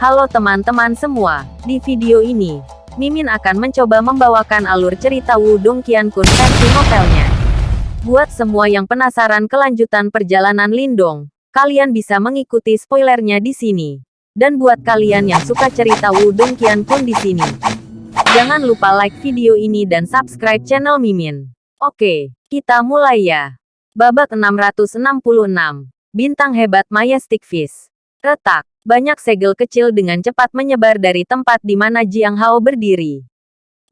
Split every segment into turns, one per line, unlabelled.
Halo teman-teman semua, di video ini, Mimin akan mencoba membawakan alur cerita Wudong Qiankun versi novelnya. Buat semua yang penasaran kelanjutan perjalanan Lindong, kalian bisa mengikuti spoilernya di sini. Dan buat kalian yang suka cerita Wudong Qiankun di sini, jangan lupa like video ini dan subscribe channel Mimin. Oke, kita mulai ya. Babak 666. Bintang hebat Majestic Fish. Retak. Banyak segel kecil dengan cepat menyebar dari tempat di mana Jiang Hao berdiri.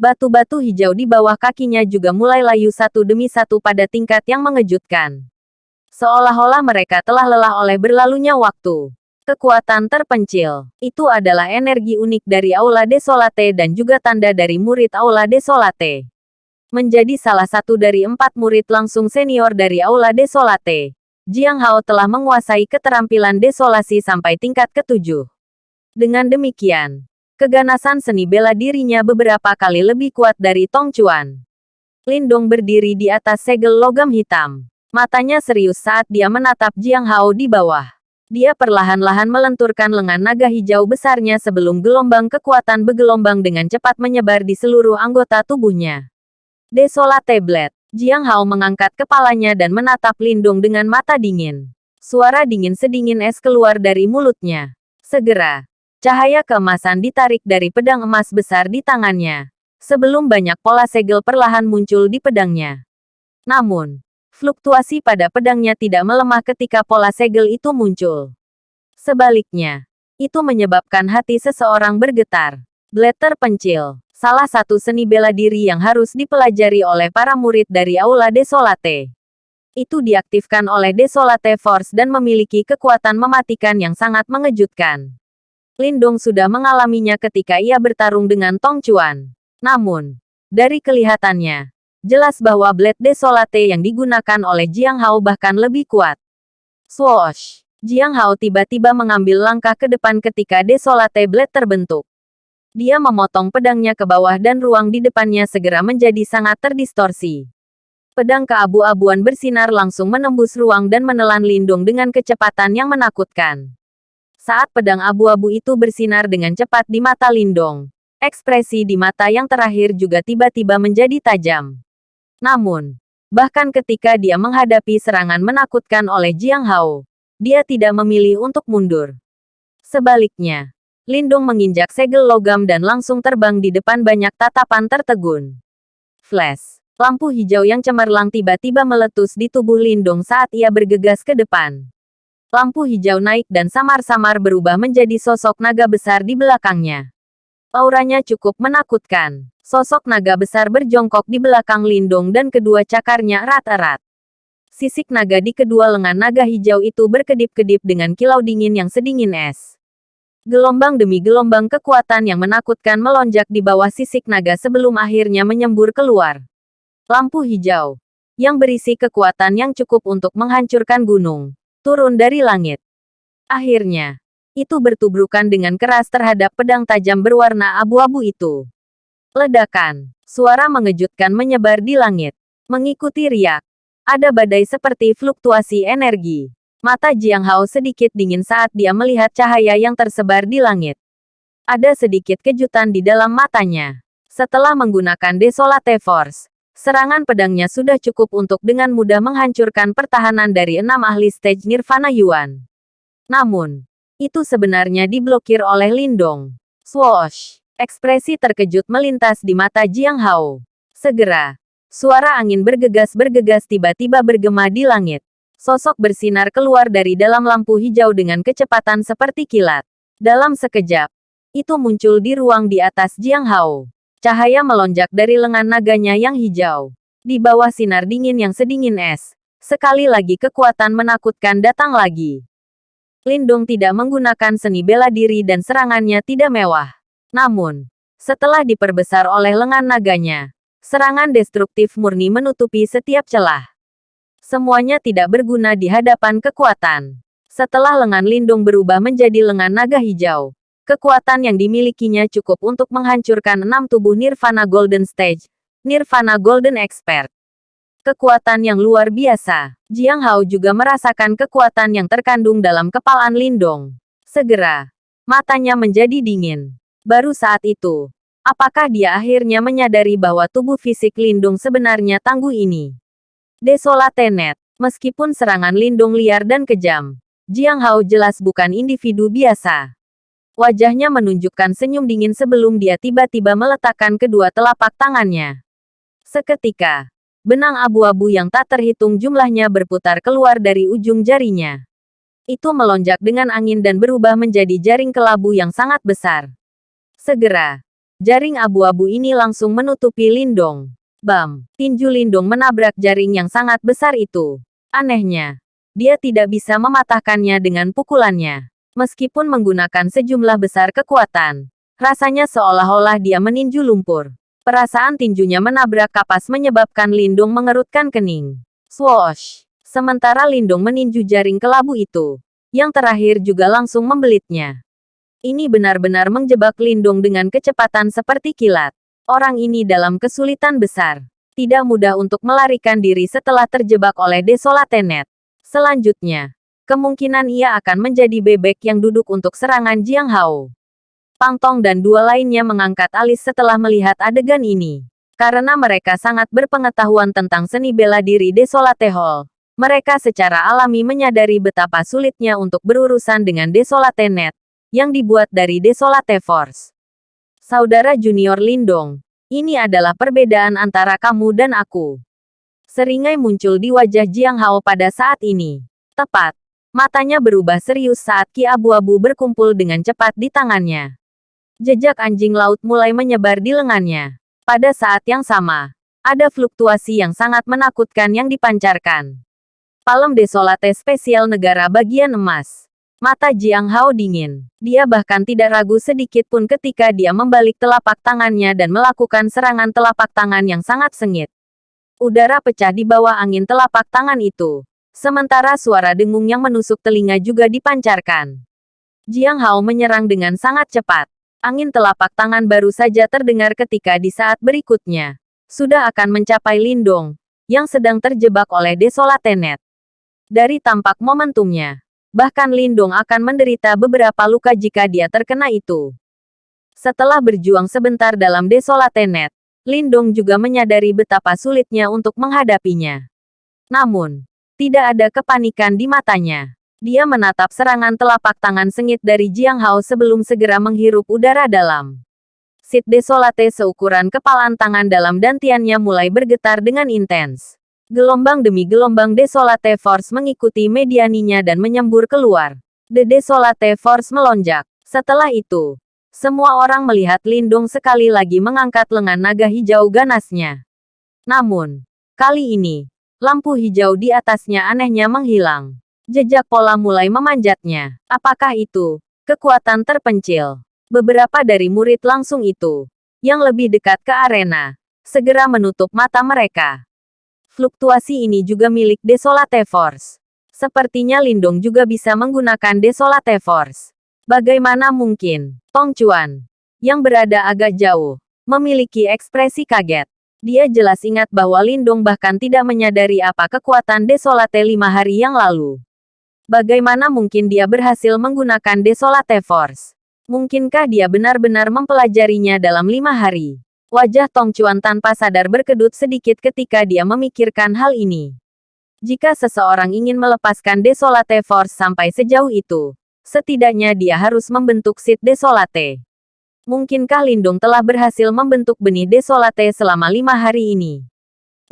Batu-batu hijau di bawah kakinya juga mulai layu satu demi satu pada tingkat yang mengejutkan. Seolah-olah mereka telah lelah oleh berlalunya waktu. Kekuatan terpencil. Itu adalah energi unik dari Aula Desolate dan juga tanda dari murid Aula Desolate. Menjadi salah satu dari empat murid langsung senior dari Aula Desolate. Jiang Hao telah menguasai keterampilan desolasi sampai tingkat ketujuh. Dengan demikian, keganasan seni bela dirinya beberapa kali lebih kuat dari Tong Chuan. Lindong berdiri di atas segel logam hitam. Matanya serius saat dia menatap Jiang Hao di bawah. Dia perlahan-lahan melenturkan lengan naga hijau besarnya sebelum gelombang kekuatan bergelombang dengan cepat menyebar di seluruh anggota tubuhnya. Desolate Blade Jiang Hao mengangkat kepalanya dan menatap Lindung dengan mata dingin. Suara dingin sedingin es keluar dari mulutnya. Segera, cahaya keemasan ditarik dari pedang emas besar di tangannya. Sebelum banyak pola segel perlahan muncul di pedangnya. Namun, fluktuasi pada pedangnya tidak melemah ketika pola segel itu muncul. Sebaliknya, itu menyebabkan hati seseorang bergetar. Blade terpencil salah satu seni bela diri yang harus dipelajari oleh para murid dari Aula Desolate. Itu diaktifkan oleh Desolate Force dan memiliki kekuatan mematikan yang sangat mengejutkan. Lindong sudah mengalaminya ketika ia bertarung dengan Tong Chuan. Namun, dari kelihatannya, jelas bahwa Blade Desolate yang digunakan oleh Jiang Hao bahkan lebih kuat. Swoosh! Jiang Hao tiba-tiba mengambil langkah ke depan ketika Desolate Blade terbentuk. Dia memotong pedangnya ke bawah dan ruang di depannya segera menjadi sangat terdistorsi. Pedang keabu-abuan bersinar langsung menembus ruang dan menelan Lindung dengan kecepatan yang menakutkan. Saat pedang abu-abu itu bersinar dengan cepat di mata Lindong, ekspresi di mata yang terakhir juga tiba-tiba menjadi tajam. Namun, bahkan ketika dia menghadapi serangan menakutkan oleh Jiang Hao, dia tidak memilih untuk mundur. Sebaliknya, Lindung menginjak segel logam dan langsung terbang di depan banyak tatapan tertegun. Flash. Lampu hijau yang cemerlang tiba-tiba meletus di tubuh Lindung saat ia bergegas ke depan. Lampu hijau naik dan samar-samar berubah menjadi sosok naga besar di belakangnya. Auranya cukup menakutkan. Sosok naga besar berjongkok di belakang Lindung dan kedua cakarnya erat-erat. Sisik naga di kedua lengan naga hijau itu berkedip-kedip dengan kilau dingin yang sedingin es. Gelombang demi gelombang kekuatan yang menakutkan melonjak di bawah sisik naga sebelum akhirnya menyembur keluar. Lampu hijau, yang berisi kekuatan yang cukup untuk menghancurkan gunung, turun dari langit. Akhirnya, itu bertubrukan dengan keras terhadap pedang tajam berwarna abu-abu itu. Ledakan, suara mengejutkan menyebar di langit. Mengikuti riak, ada badai seperti fluktuasi energi. Mata Jiang Hao sedikit dingin saat dia melihat cahaya yang tersebar di langit. Ada sedikit kejutan di dalam matanya. Setelah menggunakan Desolate Force, serangan pedangnya sudah cukup untuk dengan mudah menghancurkan pertahanan dari enam ahli stage Nirvana Yuan. Namun, itu sebenarnya diblokir oleh Lindong. Swoosh! Ekspresi terkejut melintas di mata Jiang Hao. Segera, suara angin bergegas-bergegas tiba-tiba bergema di langit. Sosok bersinar keluar dari dalam lampu hijau dengan kecepatan seperti kilat. Dalam sekejap, itu muncul di ruang di atas Jiang Hao. Cahaya melonjak dari lengan naganya yang hijau. Di bawah sinar dingin yang sedingin es, sekali lagi kekuatan menakutkan datang lagi. Lindung tidak menggunakan seni bela diri dan serangannya tidak mewah. Namun, setelah diperbesar oleh lengan naganya, serangan destruktif murni menutupi setiap celah. Semuanya tidak berguna di hadapan kekuatan. Setelah lengan lindung berubah menjadi lengan naga hijau, kekuatan yang dimilikinya cukup untuk menghancurkan enam tubuh Nirvana Golden Stage, Nirvana Golden Expert. Kekuatan yang luar biasa. Jiang Hao juga merasakan kekuatan yang terkandung dalam kepalaan Lindong. Segera, Matanya menjadi dingin. Baru saat itu, apakah dia akhirnya menyadari bahwa tubuh fisik Lindung sebenarnya tangguh ini? Desolate Net. Meskipun serangan Lindung liar dan kejam, Jiang Hao jelas bukan individu biasa. Wajahnya menunjukkan senyum dingin sebelum dia tiba-tiba meletakkan kedua telapak tangannya. Seketika, benang abu-abu yang tak terhitung jumlahnya berputar keluar dari ujung jarinya itu melonjak dengan angin dan berubah menjadi jaring kelabu yang sangat besar. Segera, jaring abu-abu ini langsung menutupi Lindong. Bam! Tinju Lindong menabrak jaring yang sangat besar itu. Anehnya, dia tidak bisa mematahkannya dengan pukulannya. Meskipun menggunakan sejumlah besar kekuatan, rasanya seolah-olah dia meninju lumpur. Perasaan tinjunya menabrak kapas menyebabkan Lindung mengerutkan kening. Swoosh! Sementara Lindung meninju jaring kelabu itu. Yang terakhir juga langsung membelitnya. Ini benar-benar menjebak Lindung dengan kecepatan seperti kilat. Orang ini dalam kesulitan besar. Tidak mudah untuk melarikan diri setelah terjebak oleh Desolatenet. Selanjutnya, kemungkinan ia akan menjadi bebek yang duduk untuk serangan Jiang Hao. Pang Tong dan dua lainnya mengangkat alis setelah melihat adegan ini. Karena mereka sangat berpengetahuan tentang seni bela diri Desolate Hall. Mereka secara alami menyadari betapa sulitnya untuk berurusan dengan Desolate Net, yang dibuat dari Desolate Force. Saudara junior Lindong, ini adalah perbedaan antara kamu dan aku. Seringai muncul di wajah Jiang Hao pada saat ini. Tepat, matanya berubah serius saat ki abu-abu berkumpul dengan cepat di tangannya. Jejak anjing laut mulai menyebar di lengannya. Pada saat yang sama, ada fluktuasi yang sangat menakutkan yang dipancarkan. Palem Desolate spesial negara bagian emas. Mata Jiang Hao dingin. Dia bahkan tidak ragu sedikit pun ketika dia membalik telapak tangannya dan melakukan serangan telapak tangan yang sangat sengit. Udara pecah di bawah angin telapak tangan itu. Sementara suara dengung yang menusuk telinga juga dipancarkan. Jiang Hao menyerang dengan sangat cepat. Angin telapak tangan baru saja terdengar ketika di saat berikutnya. Sudah akan mencapai Lindong, yang sedang terjebak oleh Desolate Net. Dari tampak momentumnya, bahkan Lindong akan menderita beberapa luka jika dia terkena itu. Setelah berjuang sebentar dalam Desolate Net, Lindong juga menyadari betapa sulitnya untuk menghadapinya. Namun, tidak ada kepanikan di matanya. Dia menatap serangan telapak tangan sengit dari Jiang Hao sebelum segera menghirup udara dalam. Sit Desolate seukuran kepalan tangan dalam dantiannya mulai bergetar dengan intens. Gelombang demi gelombang Desolate Force mengikuti medianinya dan menyembur keluar. The Desolate Force melonjak. Setelah itu, semua orang melihat Lindung sekali lagi mengangkat lengan naga hijau ganasnya. Namun, kali ini, lampu hijau di atasnya anehnya menghilang. Jejak pola mulai memanjatnya. Apakah itu kekuatan terpencil? Beberapa dari murid langsung itu, yang lebih dekat ke arena, segera menutup mata mereka. Fluktuasi ini juga milik Desolate Force. Sepertinya Lindong juga bisa menggunakan Desolate Force. Bagaimana mungkin? Tong Chuan, yang berada agak jauh, memiliki ekspresi kaget. Dia jelas ingat bahwa Lindong bahkan tidak menyadari apa kekuatan Desolate lima hari yang lalu. Bagaimana mungkin dia berhasil menggunakan Desolate Force? Mungkinkah dia benar-benar mempelajarinya dalam lima hari? Wajah Tong Chuan tanpa sadar berkedut sedikit ketika dia memikirkan hal ini. Jika seseorang ingin melepaskan Desolate Force sampai sejauh itu, setidaknya dia harus membentuk Sid Desolate. Mungkinkah Lindung telah berhasil membentuk benih Desolate selama lima hari ini?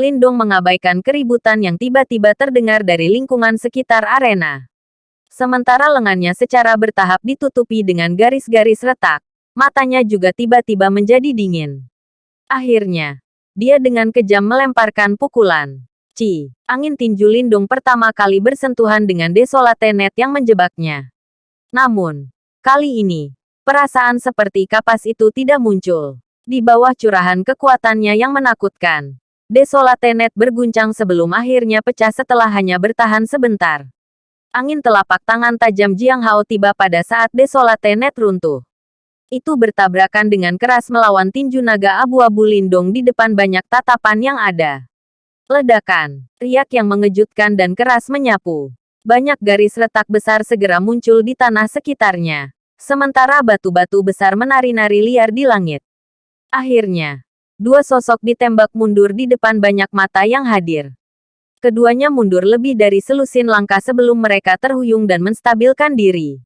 Lindung mengabaikan keributan yang tiba-tiba terdengar dari lingkungan sekitar arena. Sementara lengannya secara bertahap ditutupi dengan garis-garis retak, matanya juga tiba-tiba menjadi dingin. Akhirnya, dia dengan kejam melemparkan pukulan. Ci, angin tinju lindung pertama kali bersentuhan dengan desolate net yang menjebaknya. Namun, kali ini, perasaan seperti kapas itu tidak muncul. Di bawah curahan kekuatannya yang menakutkan, desolate net berguncang sebelum akhirnya pecah setelah hanya bertahan sebentar. Angin telapak tangan tajam Jiang Hao tiba pada saat desolate net runtuh itu bertabrakan dengan keras melawan tinju naga abu-abu lindung di depan banyak tatapan yang ada. Ledakan, riak yang mengejutkan dan keras menyapu. Banyak garis retak besar segera muncul di tanah sekitarnya. sementara batu-batu besar menari-nari liar di langit. Akhirnya, dua sosok ditembak mundur di depan banyak mata yang hadir. Keduanya mundur lebih dari selusin langkah sebelum mereka terhuyung dan menstabilkan diri.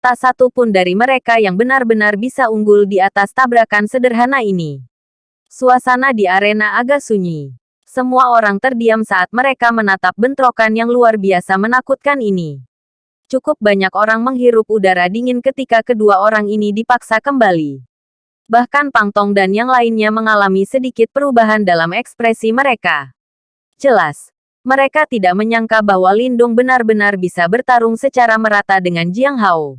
Tak satu pun dari mereka yang benar-benar bisa unggul di atas tabrakan sederhana ini. Suasana di arena agak sunyi. Semua orang terdiam saat mereka menatap bentrokan yang luar biasa menakutkan ini. Cukup banyak orang menghirup udara dingin ketika kedua orang ini dipaksa kembali. Bahkan Pangtong dan yang lainnya mengalami sedikit perubahan dalam ekspresi mereka. Jelas, mereka tidak menyangka bahwa Lindung benar-benar bisa bertarung secara merata dengan Jiang Hao.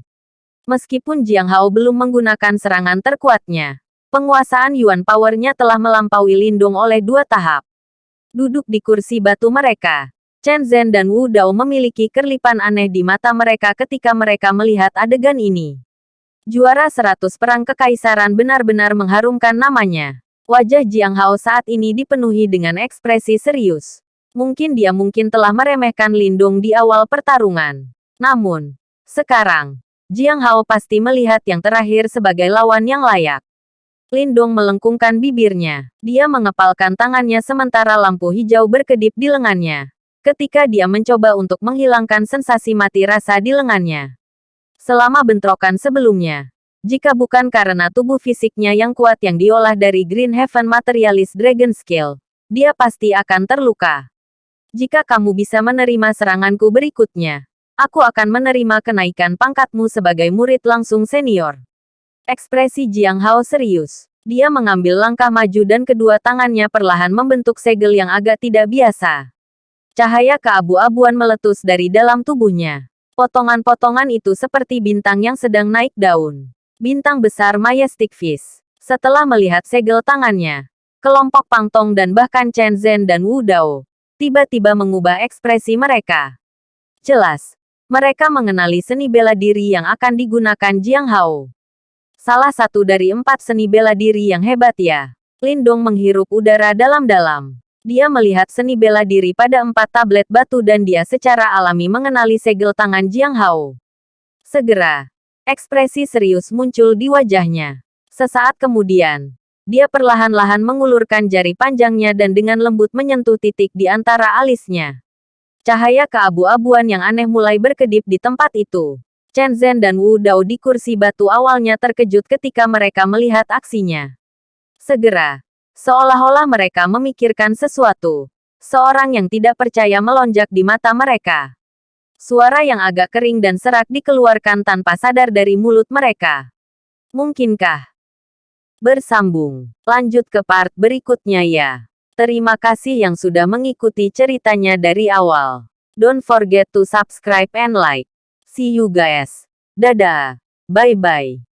Meskipun Jiang Hao belum menggunakan serangan terkuatnya, penguasaan Yuan Power-nya telah melampaui Lindung oleh dua tahap. Duduk di kursi batu mereka, Chen Zhen dan Wu Dao memiliki kerlipan aneh di mata mereka ketika mereka melihat adegan ini. Juara 100 Perang Kekaisaran benar-benar mengharumkan namanya. Wajah Jiang Hao saat ini dipenuhi dengan ekspresi serius. Mungkin dia mungkin telah meremehkan Lindung di awal pertarungan. Namun, sekarang, Jiang Hao pasti melihat yang terakhir sebagai lawan yang layak. Lindung melengkungkan bibirnya. Dia mengepalkan tangannya sementara lampu hijau berkedip di lengannya. Ketika dia mencoba untuk menghilangkan sensasi mati rasa di lengannya. Selama bentrokan sebelumnya, jika bukan karena tubuh fisiknya yang kuat yang diolah dari Green Heaven Materialist Dragon Skill, dia pasti akan terluka. Jika kamu bisa menerima seranganku berikutnya, aku akan menerima kenaikan pangkatmu sebagai murid langsung senior. Ekspresi Jiang Hao serius. Dia mengambil langkah maju dan kedua tangannya perlahan membentuk segel yang agak tidak biasa. Cahaya keabu-abuan meletus dari dalam tubuhnya. Potongan-potongan itu seperti bintang yang sedang naik daun. Bintang besar Majestic Fish. Setelah melihat segel tangannya, kelompok Pangtong dan bahkan Chen Zhen dan Wu Dao tiba-tiba mengubah ekspresi mereka. Jelas, mereka mengenali seni bela diri yang akan digunakan Jiang Hao. Salah satu dari empat seni bela diri yang hebat ya. Lindong menghirup udara dalam-dalam. Dia melihat seni bela diri pada empat tablet batu dan dia secara alami mengenali segel tangan Jiang Hao. Segera, ekspresi serius muncul di wajahnya. Sesaat kemudian, dia perlahan-lahan mengulurkan jari panjangnya dan dengan lembut menyentuh titik di antara alisnya. Cahaya keabu-abuan yang aneh mulai berkedip di tempat itu. Chen Zhen dan Wu Dao di kursi batu awalnya terkejut ketika mereka melihat aksinya. Segera, seolah-olah mereka memikirkan sesuatu. Seorang yang tidak percaya melonjak di mata mereka. Suara yang agak kering dan serak dikeluarkan tanpa sadar dari mulut mereka. Mungkinkah bersambung. Lanjut ke part berikutnya ya. Terima kasih yang sudah mengikuti ceritanya dari awal. Don't forget to subscribe and like. See you guys. Dadah. Bye-bye.